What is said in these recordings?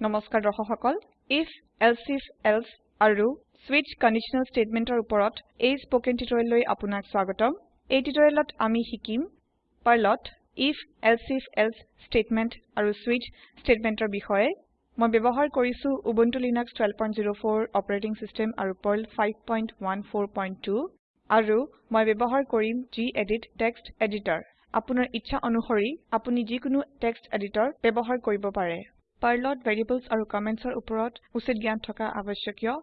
নমস্কাৰ দৰ্শক সকল if elsif else আৰু switch কণ্ডিশ্যনেল statementৰ ওপৰত এই স্পকেন টিউটৰিয়েললৈ আপোনাক স্বাগতম। এই টিউটৰিয়েলত আমি শিকিম পাৰ্লত if elsif else statement আৰু switch statementৰ বিষয়ে। মই ব্যৱহাৰ কৰিছো উবুন্টু লিনাক্স 1204 অপাৰেটিং সিস্টেম আৰু পাৰ্ল 5142 আৰু মই ব্যৱহাৰ কৰিম gedit টেক্সট এডিটৰ আপোনাৰ ইচ্ছা অনুসৰি আপুনি যিকোনো টেক্সট এডিটৰ ব্যৱহাৰ কৰিব পাৰে। পাৰ্লত ভেৰিয়েবলছ আৰু কমেন্টছৰ ওপৰত উচিত জ্ঞান থকা আৱশ্যকীয়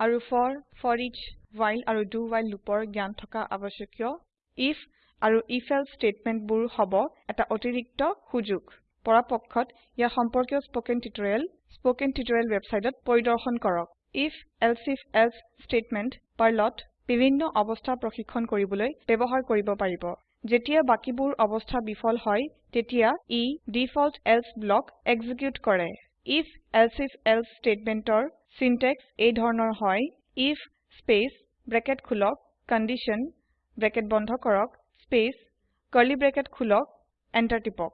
আৰু for foreach while আৰু do while loopৰ জ্ঞান থকা আৱশ্যকীয় if আৰু if else statementবোৰ হ'ব এটা অতিৰিক্ত সুযোগ। পৰাপক্ষত ইয়াৰ সম্পৰ্কীয় স্পকেন টিউটৰিয়েল স্পকেন টিউটৰিয়েল ৱেবছাইটত পৰিদৰ্শন কৰক। if elsif else statement পাৰ্লত বিভিন্ন অৱস্থা প্ৰশিক্ষন কৰিবলৈ ব্যৱহাৰ কৰিব পাৰিব। যেতিয়া বাকিবোৰ অৱস্থা বিফল হয় তেতিয়া ই ডিফল্ট এলছে ব্লক এক্সিকিউট কৰে। if elsif else statementৰ সিনট্যাক্স এই ধৰণৰ হয়। if স্পেস ব্ৰেকেট খোলক কণ্ডিশ্যন ব্ৰেকেট বন্ধ কৰক স্পেস কাৰ্লি ব্ৰেকেট খোলক এন্টাৰ টিপক।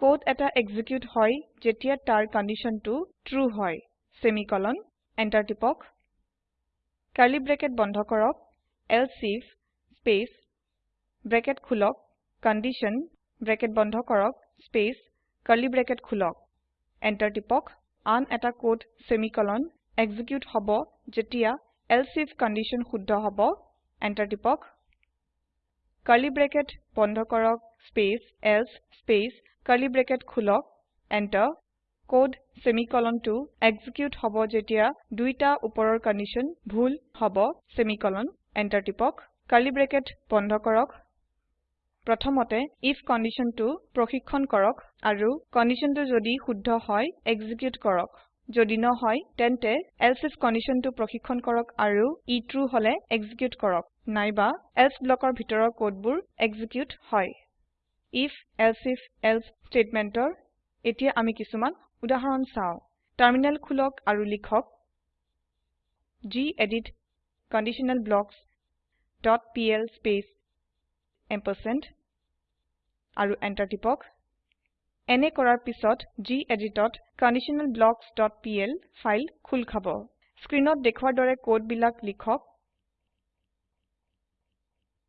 কোড এটা এক্সিকিউট হয় যেতিয়া তাৰ কণ্ডিশ্যনটো ট্ৰু হয়। সেমিকোলন এন্টাৰ টিপক। কাৰ্লি ব্ৰেকেট বন্ধ কৰক এলছে if স্পেস ব্ৰেকেট খোলক কণ্ডিশ্যন ব্ৰেকেট বন্ধ কৰক স্পেস কাৰ্লি ব্ৰেকেট খোলক। এন্টাৰ টিপক আন এটা কোড সেমিকোলন এক্সিকিউট হ'ব যেতিয়া এলছে if কণ্ডিশ্যন শুদ্ধ হ'ব। এন্টাৰ টিপক কাৰ্লি ব্ৰেকেট বন্ধ কৰক space else space curly bracket খোলক। এন্টাৰ কোড সেমিকোলনটো এক্সিকিউট হ'ব যেতিয়া দুইটা ওপৰৰ কণ্ডিশ্যন ভুল হ'ব সেমিকোলন এন্টাৰ টিপক কাৰ্লি ব্ৰেকেট বন্ধ কৰক প্ৰথমতে if কণ্ডিশ্যনটো প্ৰশিক্ষন কৰক আৰু কণ্ডিশ্যনটো যদি শুদ্ধ হয় এক্সিকিউট কৰক। যদি নহয় তেন্তে এলছে if কণ্ডিশ্যনটো প্ৰশিক্ষন কৰক আৰু ই ট্ৰু হলে এক্সিকিউট কৰক। নাইবা এলছে ব্লকৰ ভিতৰৰ কোডবোৰ এক্সিকিউট হয়। If else statementৰ এতিয়া আমি কিছুমান উদাহৰণ চাও। টাৰ্মিনেল খুলক আৰু লিখক gedit conditional blocks dot PL space ampersand আৰু এন্টাৰ টিপক। এনে কৰাৰ পিছত geditত conditionalblocksপিএল ফাইল খোল খাব স্ক্ৰীনত দেখুৱাৰ দৰে কোড বিলাক লিখক।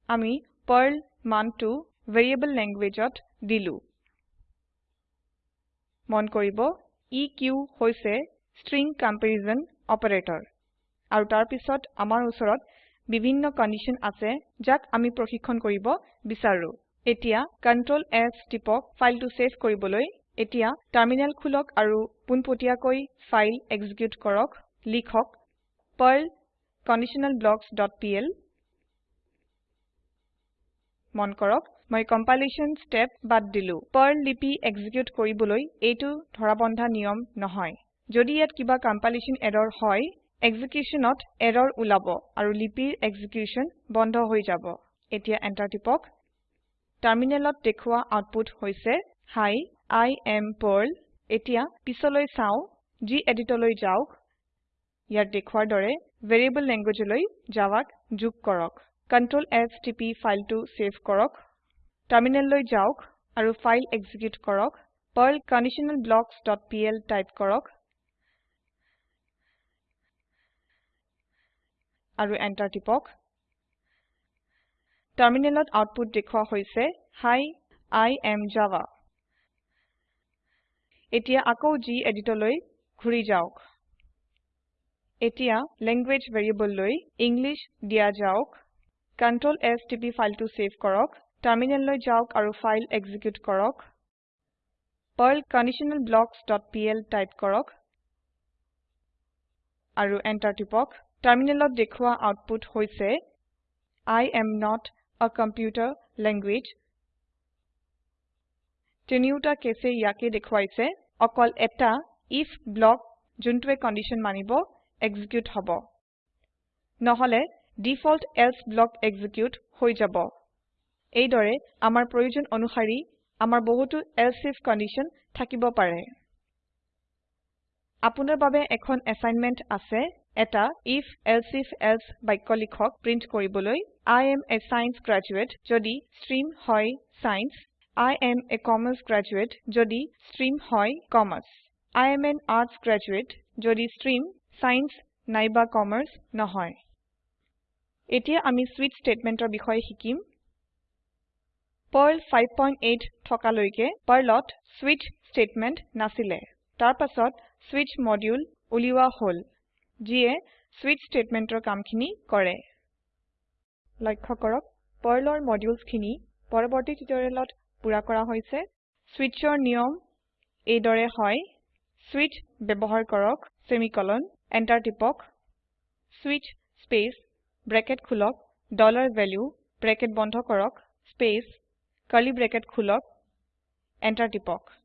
আমি পাৰ্ল মানটো ভেৰিয়েবল ল্যাঙ্গুয়েজত দিলু। মন কৰিব এক হৈছে ষ্ট্ৰিং কম্পাৰিছন অপাৰেটৰ। আৰু তাৰ পিছত আমাৰ উচৰত বিভিন্ন কণ্ডিশ্যন আছে যাক আমি প্ৰশিক্ষন কৰিব বিচাৰো। এতিয়া Ctrl S টিপক ফাইলটো সেভ কৰিবলৈ। এতিয়া টাৰ্মিনেল খুলক আৰু পোনপটীয়াকৈ ফাইল এক্সিকিউট কৰক। লিখক ডট পিএল মন কৰক মই কম্পাইলেশ্যন ষ্টেপ বাদ দিলো। পাৰ্ল লিপি এক্সিকিউট কৰিবলৈ এইটো ধৰাবন্ধা নিয়ম নহয়। যদি ইয়াত কিবা কম্পাইলেশ্যন এৰৰ হয় এক্সিকিউচনত এৰৰ ওলাব আৰু লিপিৰ এক্সিকিউচন বন্ধ হৈ যাব। এতিয়া এন্টাৰ টিপক। টাৰ্মিনেলত দেখুৱা আউটপুট হৈছে Hi I am Perl এতিয়া পিছলৈ চাও geditলৈ যাওক ইয়াত দেখুৱাৰ দৰে ভেৰিয়েবল ল্যাঙ্গুয়েজলৈ যাৱাক যোগ কৰক। Ctrl S টিপি ফাইলটো সেভ কৰক। টাৰ্মিনেললৈ যাওক আৰু ফাইল এক্সিকিউট কৰক। পাৰ্ল conditionalblocksপিএল টাইপ কৰক। আৰু এন্টাৰ টিপক। টাৰ্মিনেলত আউটপুট দেখুৱা হৈছে Hi I am Java এতিয়া আকৌ geditলৈ ঘুৰি যাওক। এতিয়া ল্যাঙ্গুয়েজ ভ্যাৰিয়েবললৈ ইংলিছ দিয়া যাওক। Ctrl S টিপি ফাইলটো সেভ কৰক। টাৰ্মিনেললৈ যাওক আৰু ফাইল এক্সিকিউট কৰক। পাৰ্ল conditionalblocksপিএল টাইপ কৰক। আৰু এন্টাৰ টিপক। টাৰ্মিনেলত দেখুৱা আউটপুট হৈছে I am not a computer language তিনিওটা কেছে ইয়াকে দেখুৱাইছে। অকল এটা if ব্লক যোনটোৱে কণ্ডিশ্যন মানিব এক্সিকিউট হ'ব। নহলে ডিফল্ট এলছে ব্লক এক্সিকিউট হৈ যাব। এইদৰে আমাৰ প্ৰয়োজন অনুসাৰি আমাৰ বহুতো এলছে if কণ্ডিশ্যন থাকিব পাৰে। আপোনাৰ বাবে এখন এসাইনমেন্ট আছে। এটা if elsif এলছে বাক্য লিখক প্ৰিন্ট কৰিবলৈ I am a science graduate যদি ষ্ট্ৰীম হয় science I am a commerce graduate যদি ষ্ট্ৰীম হয় commerce I am an arts graduate যদি stream science নাইবা commerce নহয় এতিয়া আমি switch statementৰ বিষয়ে শিকিম Perl 5.8 থকালৈকে Perlত switch statement নাছিলে তাৰ পাছত switch module উলিওৱা হল যিয়ে switch statementৰ কামখিনি কৰে। লক্ষ্য কৰক পাৰ্লৰ মডিউলছখিনি পৰৱৰ্তী টিউটৰিয়েলত পুৰা কৰা হৈছে। switchৰ নিয়ম এইদৰে হয়। switch ব্যৱহাৰ কৰক semicolon enter টিপক। switch স্পেচ ব্ৰেকেট খুলক ডলাৰ ভেলিউ ব্ৰেকেট বন্ধ কৰক স্পেচ curly ব্ৰেকেট খুলক enter টিপক।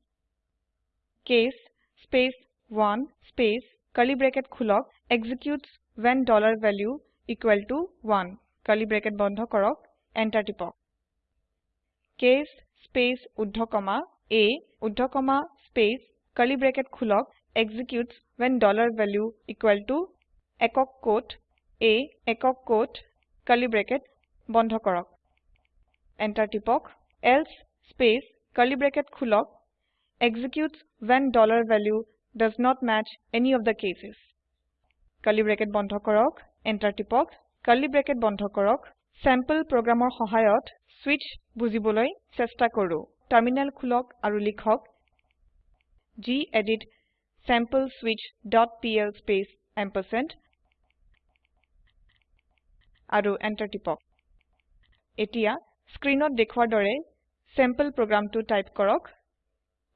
case space 1 space curly bracket খোলক executes when dollar value equal to 1 curly bracket বন্ধ কৰক enter টিপক case space comma a comma space curly bracket খোলক executes when dollar value equal to একক quote a একক quote curly bracket বন্ধ কৰক enter টিপক else space curly bracket খোলক executes when dollar value does not match any of the cases curly bracket বন্ধ কৰক enter টিপক curly bracket বন্ধ কৰক sample programৰ সহায়ত switch বুজিবলৈ চেষ্টা কৰো টাৰ্মিনেল খোলক আৰু লিখক gedit sampleswitch.pl space ampersand আৰু enter টিপক এতিয়া স্ক্ৰিনত দেখুৱাৰ দৰে sample programটো টাইপ কৰক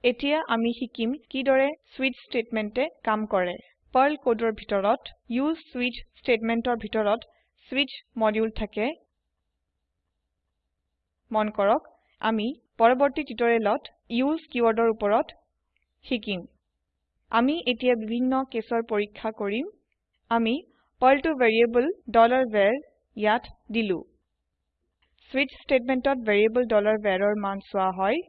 এতিয়া আমি শিকিম কিদৰে switch statementে কাম কৰে। Perl কোডৰ ভিতৰত use switch statementৰ ভিতৰত switch module থাকে। মন কৰক আমি পৰৱৰ্তী টিউটৰিয়েলত use কিৱৰ্ডৰ ওপৰত শিকিম। আমি এতিয়া বিভিন্ন কেছৰ পৰীক্ষা কৰিম। আমি পাৰ্ল টো ভেৰিয়েবল var ইয়াত দিলো। স্বিচ স্টেটমেন্টত ভেৰিয়েবল var ৰ মান চোৱা হয়।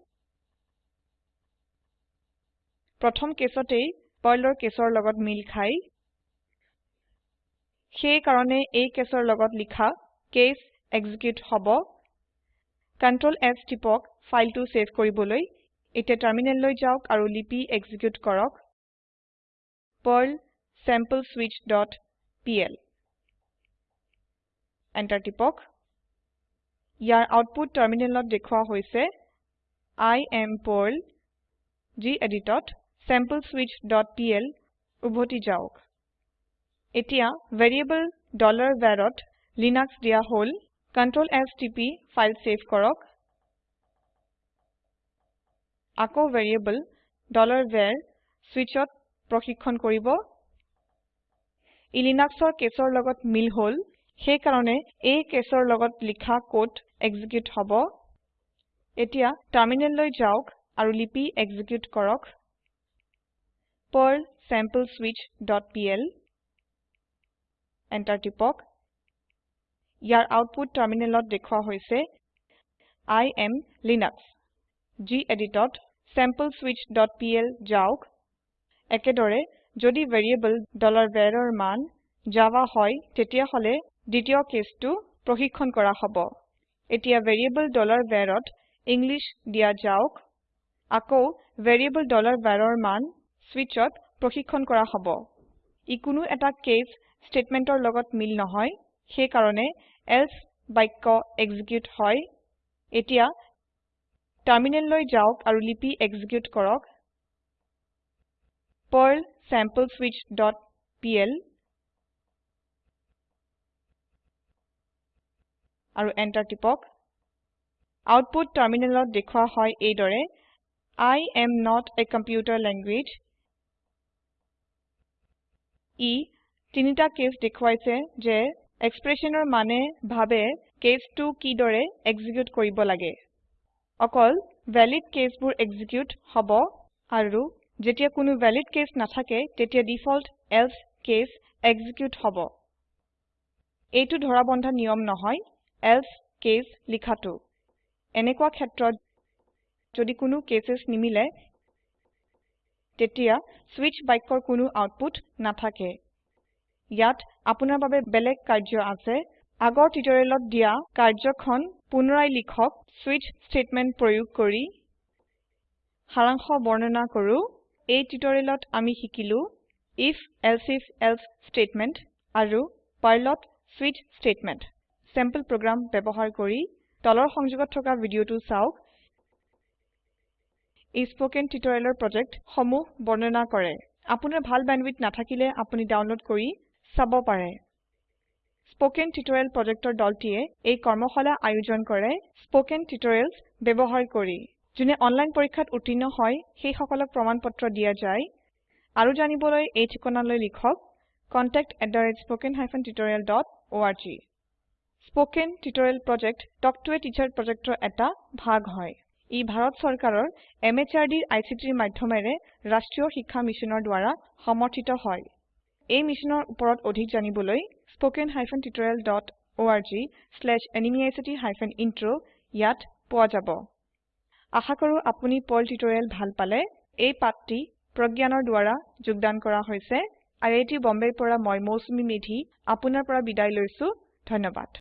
প্ৰথম কেছতেই পাৰ্লৰ কেছৰ লগত মিল খায় সেই কাৰণে এই কেছৰ লগত লিখা কেছ এক্সিকিউট হ'ব। Ctrl S টিপক ফাইলটো সেভ কৰিবলৈ। এতিয়া টাৰ্মিনেললৈ যাওক আৰু লিপি এক্সিকিউট কৰক। পাৰ্ল sampleswitchপিএল এন্টাৰ টিপক। ইয়াৰ আউটপুট টাৰ্মিনেলত দেখুৱা হৈছে I এম পাৰ্ল geditত sampleswitchপিএল উভতি যাওক। এতিয়া ভেৰিয়েবল varত লিনাক্স দিয়া হল Ctrl S টিপি ফাইল সেভ কৰক। আকৌ ভেৰিয়েবল var switchত প্ৰশিক্ষন কৰিব। ই লিনাক্সৰ কেছৰ লগত মিল হল সেই কাৰণে এই কেছৰ লগত লিখা কোড এক্সিকিউট হ'ব। এতিয়া টাৰ্মিনেললৈ যাওক আৰু লিপি এক্সিকিউট কৰক। পাৰ্ল sampleswitchপিএল এন্টাৰ টিপক। ইয়াৰ আউটপুট টাৰ্মিনেলত দেখুৱা হৈছে I এম লিনাক্স geditত sampleswitchপিএল যাওক। একেদৰে যদি ভেৰিয়েবল var ৰ মান জাভা হয় তেতিয়া হলে দ্বিতীয় কেছটো প্ৰশিক্ষন কৰা হব। এতিয়া ভেৰিয়েবল varত ইংলিছ দিয়া যাওক। আকৌ ভেৰিয়েবল var ৰ মান switchত প্ৰশিক্ষন কৰা হব। ই কোনো এটা কেচ স্টেটমেন্টৰ লগত মিল নহয় সেই কাৰণে এলছে বাক্য এক্সিকিউট হয়। এতিয়া টাৰ্মিনেললৈ যাওক আৰু লিপি এক্সিকিউট কৰক। পাৰ্ল sampleswitchপিএল আৰু এন্টাৰ টিপক। আউটপুট টাৰ্মিনেলত দেখুৱা হয় এইদৰে I am not a computer language ই তিনিটা কেছ দেখুৱাইছে যে এক্সপ্ৰেছনৰ মানে ভাবে কেছটো কিদৰে এক্সিকিউট কৰিব লাগে। অকল ভেলিড কেছবোৰ এক্সিকিউট হব আৰু যেতিয়া কোনো ভেলিড কেছ নাথাকে তেতিয়া ডিফল্ট এলছে কেছ এক্সিকিউট হব। এইটো ধৰাবন্ধা নিয়ম নহয় এলছে কেছ লিখাটো। এনেকুৱা ক্ষেত্ৰত যদি কোনো কেছেছ নিমিলে তেতিয়া স্বিচ বাক্যৰ কোনো আউটপুট নাথাকে। ইয়াত আপোনাৰ বাবে বেলেগ কাৰ্য আছে। আগৰ টিউটৰিয়েলত দিয়া কাৰ্যখন পুনৰাই লিখক স্বিচ স্টেটমেন্ট প্ৰয়োগ কৰি। সাৰাংশ বৰ্ণনা কৰো। এই টিউটোৰিয়েলত আমি শিকিলো if elsif এলছে স্টেটমেন্ট আৰু পাৰ্লত স্বিচ স্টেটমেন্ট চেম্পল প্ৰোগ্ৰাম ব্যবহাৰ কৰি তলৰ সংযোগত থকা ভিডিওটো চাওক। এই স্পোকেন টিউটোৰিয়েলৰ প্ৰজেক্ট সমূহ বৰ্ণনা কৰে। আপোনাৰ ভাল বেণ্ডৱিডথ নাথাকিলে আপুনি ডাউনলোড কৰি চাব পাৰে। স্পোকেন টিউটোৰিয়েল প্ৰজেক্টৰ দলটিয়ে এই কৰ্মশালা আয়োজন কৰে স্পোকেন টিউটোৰিয়েলছ ব্যবহাৰ কৰি। যোনে অনলাইন পৰীক্ষাত উত্তীৰ্ণ হয় সেই সকলক প্ৰমাণপত্ৰ দিয়া যায়। আৰু জানিবলৈ এই ঠিকনালৈ লিখক contactspoken tutorialorg spoken tutorial project talk to a teacher প্ৰজেক্টৰ এটা ভাগ হয়। ই ভাৰত চৰকাৰৰ MHRDৰ ICTৰ মাধ্যমেৰে ৰাষ্ট্ৰীয় শিক্ষা মিছনৰ দ্ৱাৰা সমৰ্থিত হয়। এই মিছনৰ ওপৰত অধিক জানিবলৈ ইন্ট্ৰ ইয়াত পোৱা যাব। আশা কৰো আপুনি পাৰ্ল টিউটোৰিয়েল ভাল পালে। এই পাঠটি প্ৰজ্ঞানৰ দ্ৱাৰা যোগদান কৰা হৈছে। আই আই টী বম্বেৰ পৰা মই মৌচুমী মেধী আপোনাৰ পৰা বিদায় লৈছো। ধন্যবাদ।